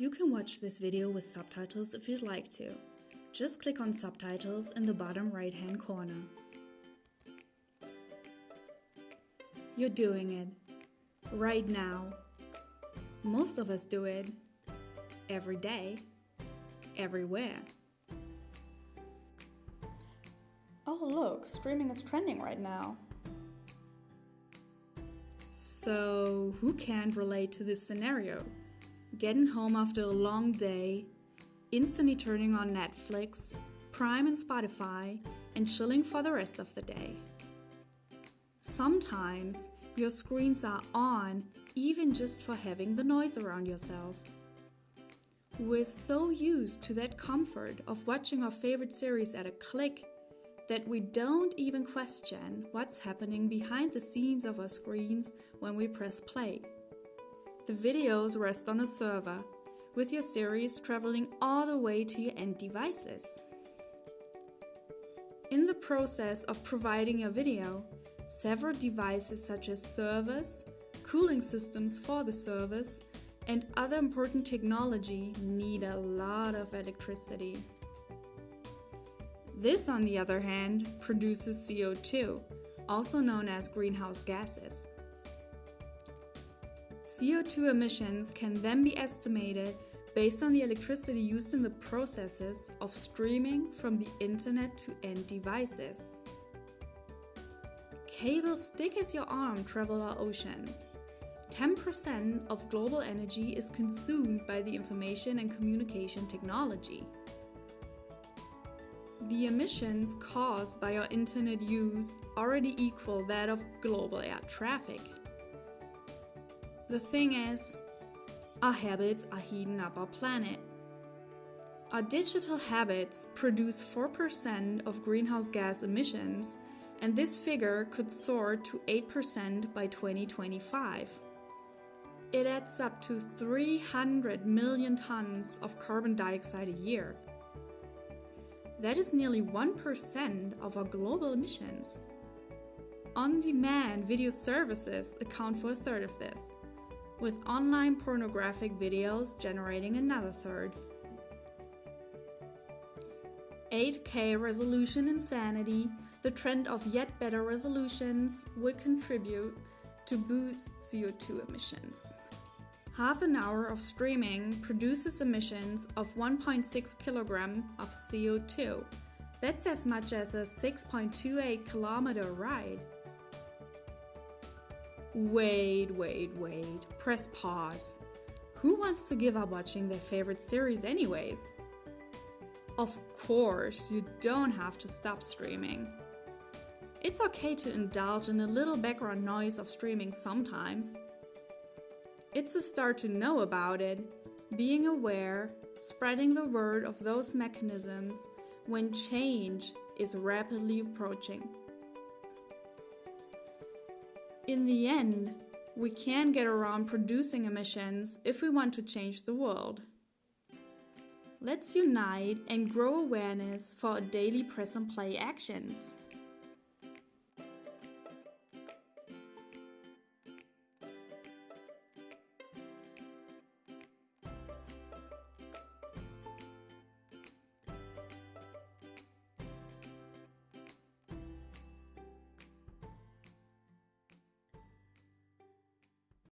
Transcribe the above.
You can watch this video with subtitles if you'd like to. Just click on subtitles in the bottom right hand corner. You're doing it. Right now. Most of us do it. Every day. Everywhere. Oh look, streaming is trending right now. So, who can't relate to this scenario? Getting home after a long day, instantly turning on Netflix, Prime and Spotify, and chilling for the rest of the day. Sometimes your screens are on even just for having the noise around yourself. We're so used to that comfort of watching our favorite series at a click that we don't even question what's happening behind the scenes of our screens when we press play. The videos rest on a server, with your series traveling all the way to your end devices. In the process of providing your video, several devices such as servers, cooling systems for the servers, and other important technology need a lot of electricity. This, on the other hand, produces CO2, also known as greenhouse gases. CO2 emissions can then be estimated based on the electricity used in the processes of streaming from the internet to end devices. Cables thick as your arm travel our oceans. 10% of global energy is consumed by the information and communication technology. The emissions caused by our internet use already equal that of global air traffic. The thing is, our habits are heating up our planet. Our digital habits produce 4% of greenhouse gas emissions, and this figure could soar to 8% by 2025. It adds up to 300 million tons of carbon dioxide a year. That is nearly 1% of our global emissions. On demand video services account for a third of this, with online pornographic videos generating another third. 8K resolution insanity, the trend of yet better resolutions, would contribute to boost CO2 emissions. Half an hour of streaming produces emissions of 1.6 kg of CO2. That's as much as a 6.28 kilometer ride. Wait, wait, wait. Press pause. Who wants to give up watching their favorite series, anyways? Of course, you don't have to stop streaming. It's okay to indulge in a little background noise of streaming sometimes. It's a start to know about it, being aware, spreading the word of those mechanisms when change is rapidly approaching. In the end, we can get around producing emissions if we want to change the world. Let's unite and grow awareness for our daily press and play actions.